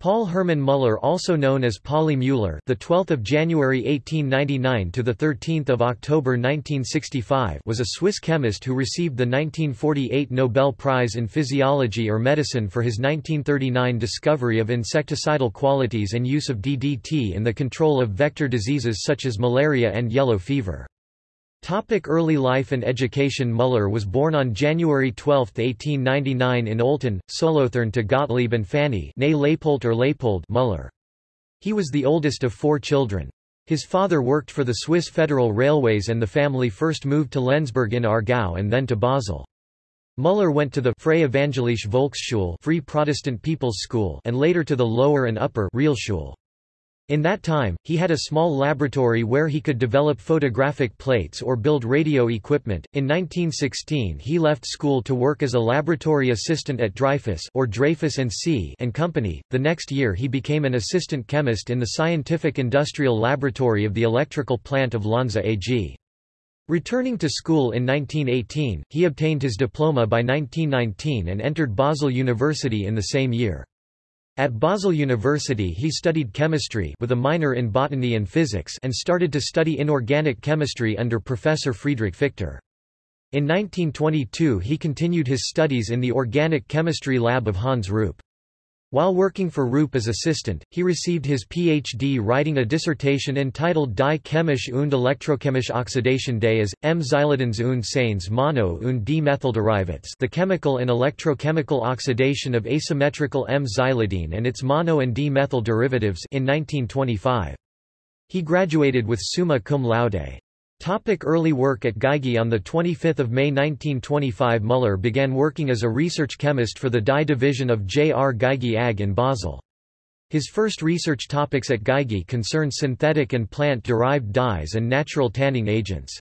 Paul Hermann Müller, also known as Pauli Müller, the 12th of January 1899 to the 13th of October 1965, was a Swiss chemist who received the 1948 Nobel Prize in Physiology or Medicine for his 1939 discovery of insecticidal qualities and use of DDT in the control of vector diseases such as malaria and yellow fever. Topic early life and education Müller was born on January 12, 1899 in Olten, Solothurn to Gottlieb and Fanny Leipold or Leipold Müller. He was the oldest of four children. His father worked for the Swiss Federal Railways and the family first moved to Lenzburg in Aargau and then to Basel. Müller went to the Freie Evangelische Volksschule Free Protestant People's School and later to the lower and upper Realschule. In that time, he had a small laboratory where he could develop photographic plates or build radio equipment. In 1916, he left school to work as a laboratory assistant at Dreyfus or Dreyfus and C and Company. The next year, he became an assistant chemist in the Scientific Industrial Laboratory of the electrical plant of Lonza AG. Returning to school in 1918, he obtained his diploma by 1919 and entered Basel University in the same year. At Basel University he studied chemistry with a minor in botany and physics and started to study inorganic chemistry under Professor Friedrich Fichter. In 1922 he continued his studies in the organic chemistry lab of Hans Rupp. While working for Rupp as assistant, he received his Ph.D. writing a dissertation entitled Die chemische und elektrochemische Oxidation des M. Xylidins und seines Mono- und D-methylderivates the chemical and electrochemical oxidation of asymmetrical M. xylidine and its mono- and D-methyl derivatives in 1925. He graduated with summa cum laude. Topic early work at Geigy On 25 May 1925 Müller began working as a research chemist for the dye division of J. R. Geigy AG in Basel. His first research topics at Geigy concerned synthetic and plant-derived dyes and natural tanning agents.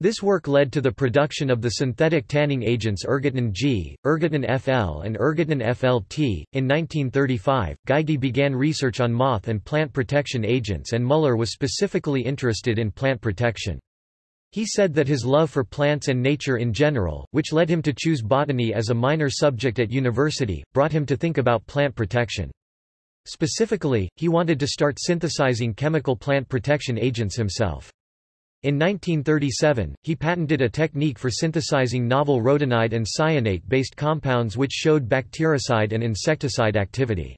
This work led to the production of the synthetic tanning agents Irgatan G, Irgatan FL and Irgatan FLT. In 1935, Geigy began research on moth and plant protection agents and Müller was specifically interested in plant protection. He said that his love for plants and nature in general, which led him to choose botany as a minor subject at university, brought him to think about plant protection. Specifically, he wanted to start synthesizing chemical plant protection agents himself. In 1937, he patented a technique for synthesizing novel rhodanide and cyanate-based compounds which showed bactericide and insecticide activity.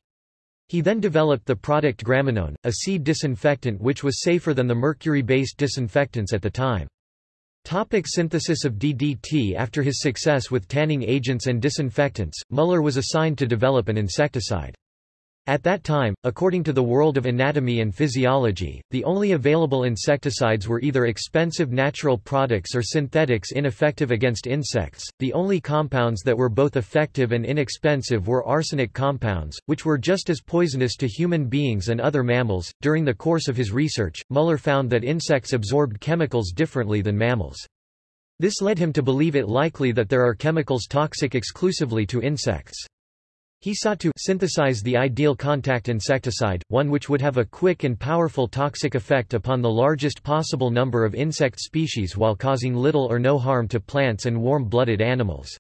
He then developed the product graminone, a seed disinfectant which was safer than the mercury-based disinfectants at the time. Topic synthesis of DDT After his success with tanning agents and disinfectants, Müller was assigned to develop an insecticide. At that time, according to the world of anatomy and physiology, the only available insecticides were either expensive natural products or synthetics ineffective against insects. The only compounds that were both effective and inexpensive were arsenic compounds, which were just as poisonous to human beings and other mammals. During the course of his research, Müller found that insects absorbed chemicals differently than mammals. This led him to believe it likely that there are chemicals toxic exclusively to insects. He sought to synthesize the ideal contact insecticide, one which would have a quick and powerful toxic effect upon the largest possible number of insect species while causing little or no harm to plants and warm-blooded animals.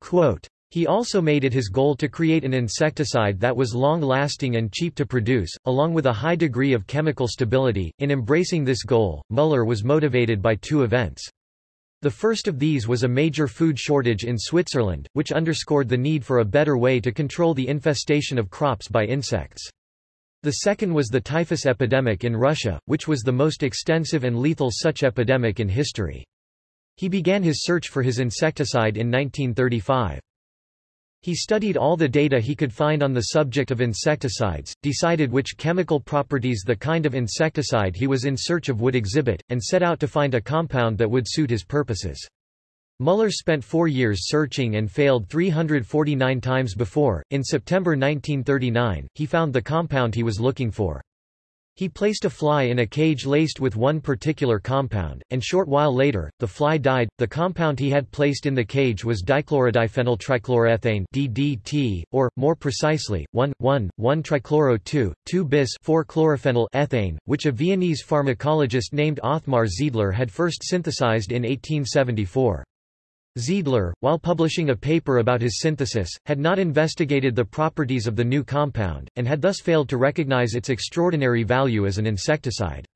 Quote, he also made it his goal to create an insecticide that was long-lasting and cheap to produce, along with a high degree of chemical stability. In embracing this goal, Müller was motivated by two events. The first of these was a major food shortage in Switzerland, which underscored the need for a better way to control the infestation of crops by insects. The second was the typhus epidemic in Russia, which was the most extensive and lethal such epidemic in history. He began his search for his insecticide in 1935. He studied all the data he could find on the subject of insecticides, decided which chemical properties the kind of insecticide he was in search of would exhibit, and set out to find a compound that would suit his purposes. Müller spent four years searching and failed 349 times before. In September 1939, he found the compound he was looking for. He placed a fly in a cage laced with one particular compound, and short while later, the fly died. The compound he had placed in the cage was dichlorodiphenyltrichloroethane DDT, or, more precisely, 1,1,1-trichloro-2,2-bis-4-chlorophenyl ethane, which a Viennese pharmacologist named Othmar Zeidler had first synthesized in 1874. Zeidler, while publishing a paper about his synthesis, had not investigated the properties of the new compound, and had thus failed to recognize its extraordinary value as an insecticide.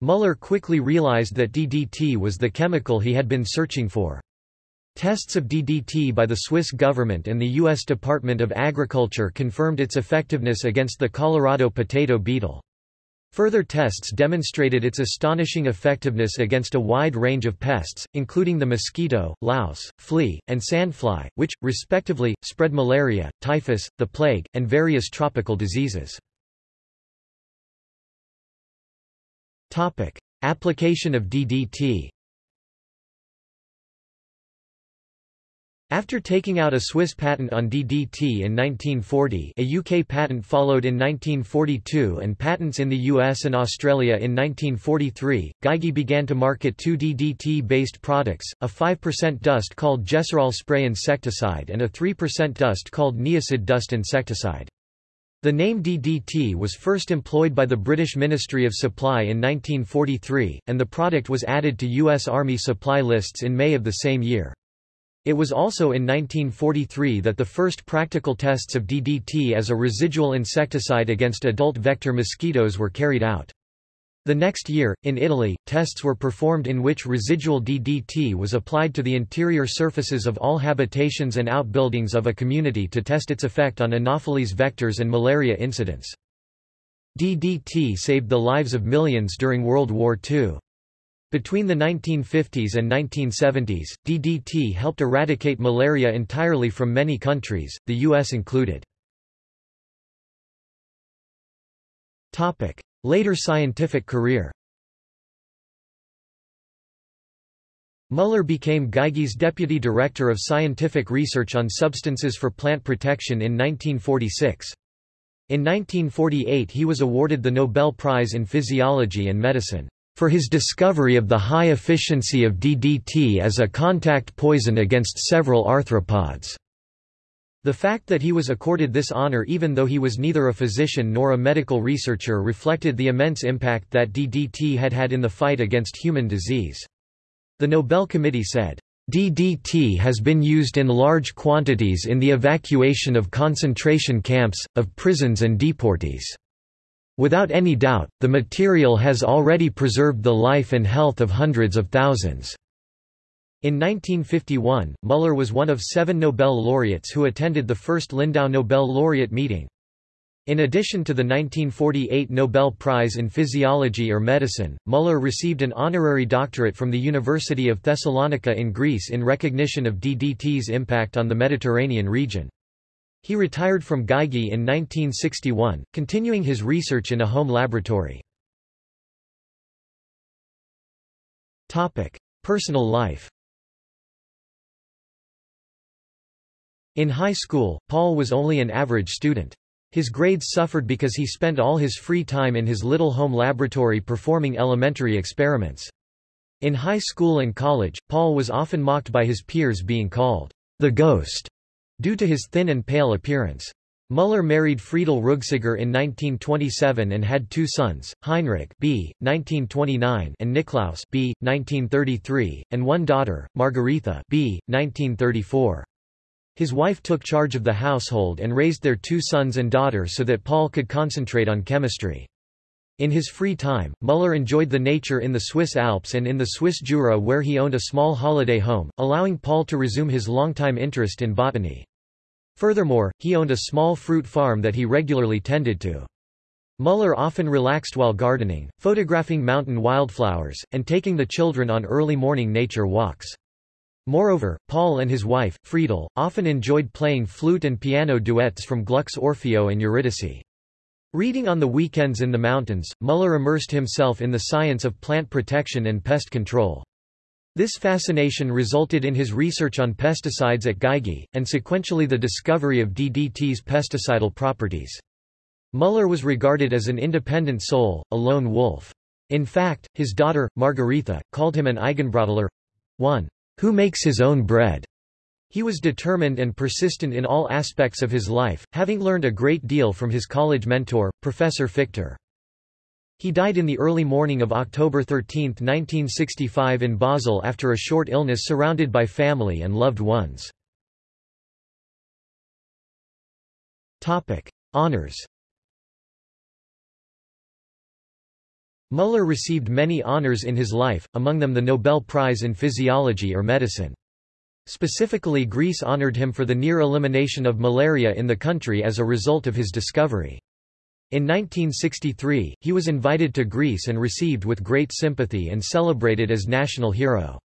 Muller quickly realized that DDT was the chemical he had been searching for. Tests of DDT by the Swiss government and the U.S. Department of Agriculture confirmed its effectiveness against the Colorado potato beetle. Further tests demonstrated its astonishing effectiveness against a wide range of pests, including the mosquito, louse, flea, and sandfly, which, respectively, spread malaria, typhus, the plague, and various tropical diseases. Application of DDT After taking out a Swiss patent on DDT in 1940 a UK patent followed in 1942 and patents in the US and Australia in 1943, Geigy began to market two DDT-based products, a 5% dust called Gesarol spray insecticide and a 3% dust called Neocid dust insecticide. The name DDT was first employed by the British Ministry of Supply in 1943, and the product was added to U.S. Army supply lists in May of the same year. It was also in 1943 that the first practical tests of DDT as a residual insecticide against adult vector mosquitoes were carried out. The next year, in Italy, tests were performed in which residual DDT was applied to the interior surfaces of all habitations and outbuildings of a community to test its effect on Anopheles vectors and malaria incidence. DDT saved the lives of millions during World War II. Between the 1950s and 1970s, DDT helped eradicate malaria entirely from many countries, the U.S. included. Later scientific career Muller became Geigy's deputy director of scientific research on substances for plant protection in 1946. In 1948 he was awarded the Nobel Prize in Physiology and Medicine for his discovery of the high efficiency of DDT as a contact poison against several arthropods. The fact that he was accorded this honor even though he was neither a physician nor a medical researcher reflected the immense impact that DDT had had in the fight against human disease. The Nobel Committee said, DDT has been used in large quantities in the evacuation of concentration camps, of prisons and deportees. Without any doubt, the material has already preserved the life and health of hundreds of thousands. In 1951, Muller was one of seven Nobel laureates who attended the first Lindau Nobel laureate meeting. In addition to the 1948 Nobel Prize in Physiology or Medicine, Muller received an honorary doctorate from the University of Thessalonica in Greece in recognition of DDT's impact on the Mediterranean region. He retired from Geigy in 1961, continuing his research in a home laboratory. Personal life In high school, Paul was only an average student. His grades suffered because he spent all his free time in his little home laboratory performing elementary experiments. In high school and college, Paul was often mocked by his peers being called the ghost due to his thin and pale appearance. Muller married Friedel Rüegsegger in 1927 and had two sons, Heinrich b. 1929 and Niklaus b. 1933, and one daughter, Margaretha b. 1934. His wife took charge of the household and raised their two sons and daughter so that Paul could concentrate on chemistry. In his free time, Muller enjoyed the nature in the Swiss Alps and in the Swiss Jura where he owned a small holiday home, allowing Paul to resume his longtime interest in botany. Furthermore, he owned a small fruit farm that he regularly tended to. Muller often relaxed while gardening, photographing mountain wildflowers, and taking the children on early morning nature walks. Moreover, Paul and his wife, Friedel, often enjoyed playing flute and piano duets from Gluck's Orfeo and Eurydice. Reading on the weekends in the mountains, Muller immersed himself in the science of plant protection and pest control. This fascination resulted in his research on pesticides at Geigy, and sequentially the discovery of DDT's pesticidal properties. Muller was regarded as an independent soul, a lone wolf. In fact, his daughter, Margaretha, called him an Eigenbrötler—one who makes his own bread. He was determined and persistent in all aspects of his life, having learned a great deal from his college mentor, Professor Fichter. He died in the early morning of October 13, 1965 in Basel after a short illness surrounded by family and loved ones. Honours Müller received many honors in his life, among them the Nobel Prize in Physiology or Medicine. Specifically Greece honored him for the near elimination of malaria in the country as a result of his discovery. In 1963, he was invited to Greece and received with great sympathy and celebrated as national hero.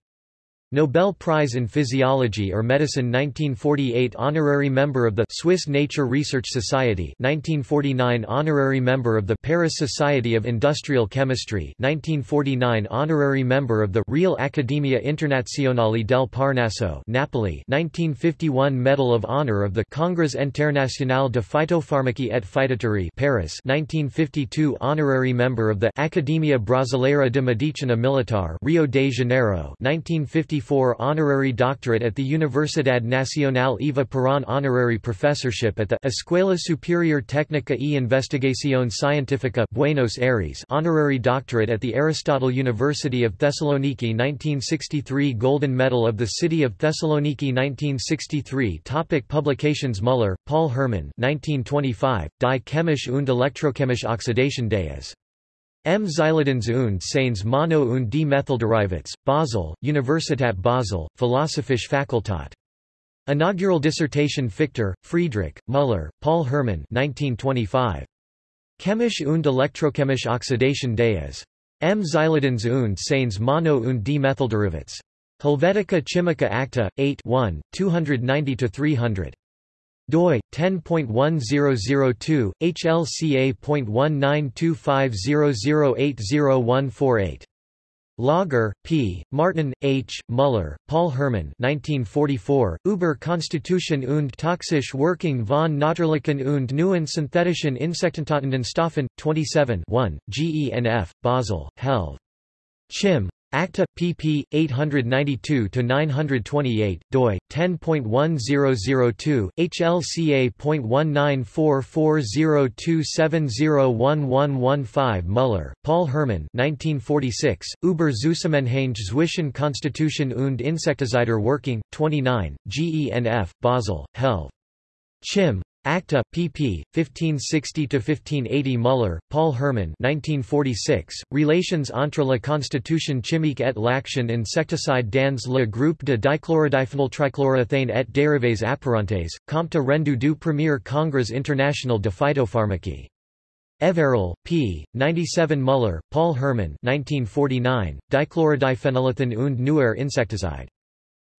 Nobel Prize in Physiology or Medicine 1948 Honorary member of the Swiss Nature Research Society 1949 Honorary member of the Paris Society of Industrial Chemistry 1949 Honorary member of the Real Accademia Internazionale del Parnaso Napoli 1951 Medal of Honor of the Congrès International de Phytopharmacie et Phytoterie Paris 1952 Honorary member of the Accademia Brasileira de Medicina Militar Rio de Janeiro 1950 honorary doctorate at the Universidad Nacional Eva Perón honorary professorship at the Escuela Superior Técnica e Investigación Científica Buenos Aires honorary doctorate at the Aristotle University of Thessaloniki 1963 Golden Medal of the City of Thessaloniki 1963 Topic Publications Müller, Paul Hermann 1925, Die Chemische und Elektrochemische Oxidation des M. Xylidins und seines Mono- und D-Methylderivats, Basel, Universität Basel, Philosophische Fakultät. Inaugural dissertation Fichter, Friedrich, Müller, Paul Hermann 1925. Chemische und elektrochemische Oxidation des M. Xylidins und seines Mono- und D-Methylderivats. Helvetica Chimica Acta, 8 1, 290-300 doi 10.1002 HLCA.19250080148 Läuger, P., Martin, H., Müller, Paul Hermann 1944, Über Konstitution und toxische Wirkung von natürlichen und neuen synthetischen Insektentötenden Stoffen, 27 1, GENF, Basel, Helv. Chim. Acta, pp. 892-928, doi, 10.1002, HLCA.1944027011115 Müller, Paul Hermann 1946, Über Zusammenhänge zwischen Konstitution und Insektizider Working, 29, GENF, Basel, Helv. Chim. Acta, pp. 1560-1580 Müller, Paul Hermann 1946, Relations entre la constitution chimique et l'action insecticide dans le groupe de dichlorodiphényl et dérivés apparentés, compte rendu du premier congrès international de phytopharmacie. Everal, p. 97 Müller, Paul Hermann 1949, Dichlorodyphenylethan und neuer Insekticide.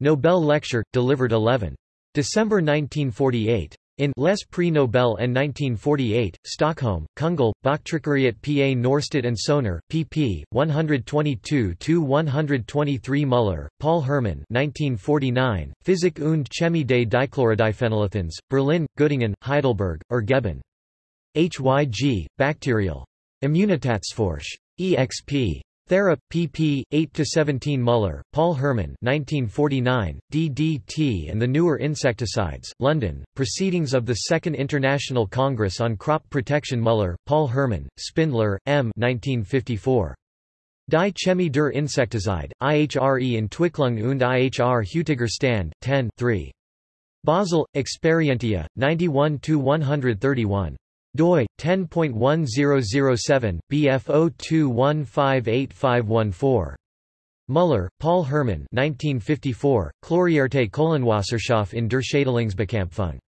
Nobel Lecture, delivered 11. December 1948. In Les Prix Nobel and 1948, Stockholm, Kungl, Boktryckeriet pa Norstedt and Soner, pp. 122-123 Müller, Paul Hermann 1949, Physik und Chemie des Dichlorodyphenylethans, Berlin, Göttingen, Heidelberg, Ergeben. Hyg, Bacterial. Immunitatsforsch. exp. Thera, pp. 8-17 Müller, Paul Herman 1949, DDT and the Newer Insecticides, London, Proceedings of the Second International Congress on Crop Protection Müller, Paul Herman, Spindler, M. 1954. Die Chemie der Insektizide, IHRE in Entwicklung und IHR Heutiger Stand, 10 3. Basel, Experientia, 91-131 doi 10.1007 bf02158514 Müller, Paul Hermann 1954, Chlorierte Kohlenwasserstoff in der Schädlingsbekämpfung.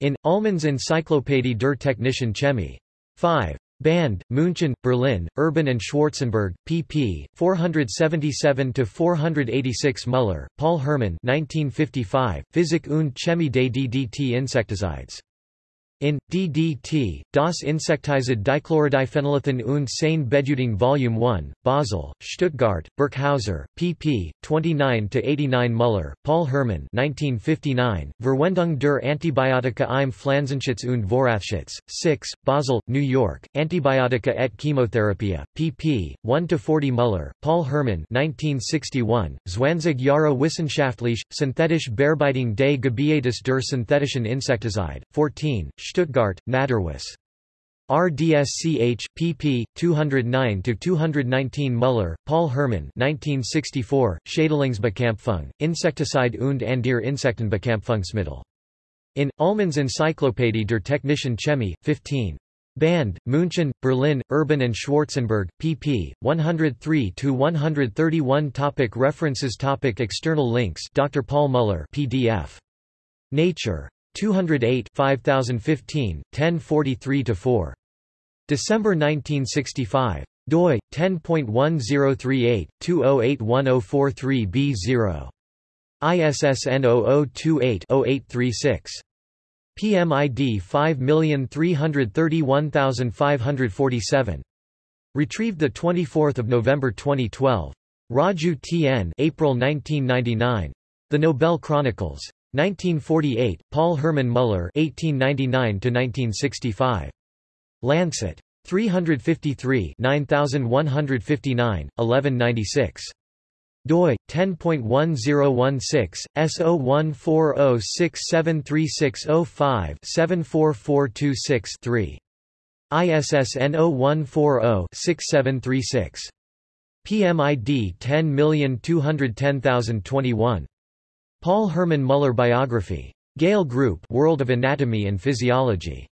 In, Ullmann's Encyclopädie der Technischen Chemie. 5. Band, München, Berlin, Urban and Schwarzenberg, pp. 477-486 Müller, Paul Hermann 1955, Physik und Chemie des DDT Insecticides. In DDT, Das Insektizid Dichlorodyphenylethan und seine Bedeutung Volume 1, Basel, Stuttgart, Birkhäuser, pp. 29-89 Müller, Paul Hermann 1959, Verwendung der Antibiotika im Pflanzenschutz und Vorratsschutz, 6, Basel, New York, Antibiotika et Chemotherapia, pp. 1-40 Müller, Paul Hermann 1961, Zwanzig Jahre wissenschaftlich, synthetische Bearbeitung des Gebietes der synthetischen Insektizide, 14, Stuttgart, Maderwiss. RDSCH, pp. 209-219 Muller, Paul Hermann 1964, Schädlingsbekämpfung, Insecticide und andere Insektenbekämpfungsmittel. In, Ullmann's Encyclopädie der Technischen Chemie, 15. Band, München, Berlin, Urban and Schwarzenberg, pp. 103-131 Topic References Topic External links Dr. Paul Muller PDF. Nature. 208 5015, 1043-4. December 1965. doi 10.1038 2081043b0. ISSN 0028-0836. PMID 5331547. Retrieved 24 November 2012. Raju T.N. April 1999. The Nobel Chronicles. 1948, Paul Hermann Muller 1899–1965. Lancet. 353 9159, 1196. doi 10.1016 S0140673605 74426-3. ISSN 0140-6736. PMID 10210021. Paul Hermann Muller Biography. Gale Group World of Anatomy and Physiology.